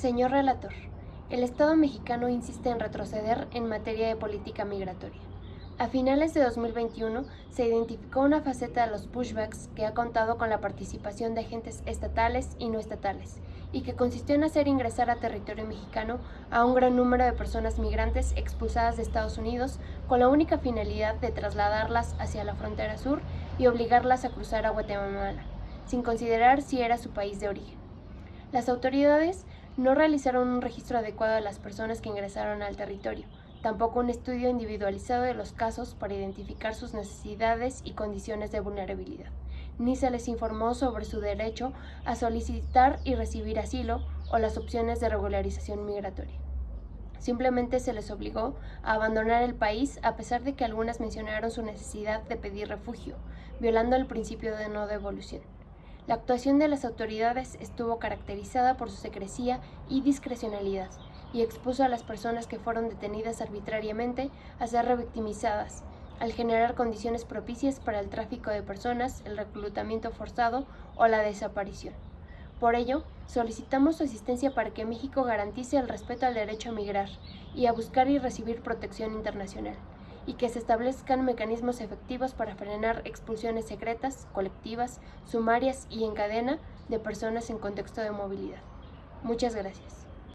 Señor relator, el Estado mexicano insiste en retroceder en materia de política migratoria. A finales de 2021 se identificó una faceta de los pushbacks que ha contado con la participación de agentes estatales y no estatales, y que consistió en hacer ingresar a territorio mexicano a un gran número de personas migrantes expulsadas de Estados Unidos con la única finalidad de trasladarlas hacia la frontera sur y obligarlas a cruzar a Guatemala, sin considerar si era su país de origen. Las autoridades no realizaron un registro adecuado de las personas que ingresaron al territorio, tampoco un estudio individualizado de los casos para identificar sus necesidades y condiciones de vulnerabilidad, ni se les informó sobre su derecho a solicitar y recibir asilo o las opciones de regularización migratoria. Simplemente se les obligó a abandonar el país a pesar de que algunas mencionaron su necesidad de pedir refugio, violando el principio de no devolución. La actuación de las autoridades estuvo caracterizada por su secrecía y discrecionalidad, y expuso a las personas que fueron detenidas arbitrariamente a ser revictimizadas, al generar condiciones propicias para el tráfico de personas, el reclutamiento forzado o la desaparición. Por ello, solicitamos su asistencia para que México garantice el respeto al derecho a migrar y a buscar y recibir protección internacional y que se establezcan mecanismos efectivos para frenar expulsiones secretas, colectivas, sumarias y en cadena de personas en contexto de movilidad. Muchas gracias.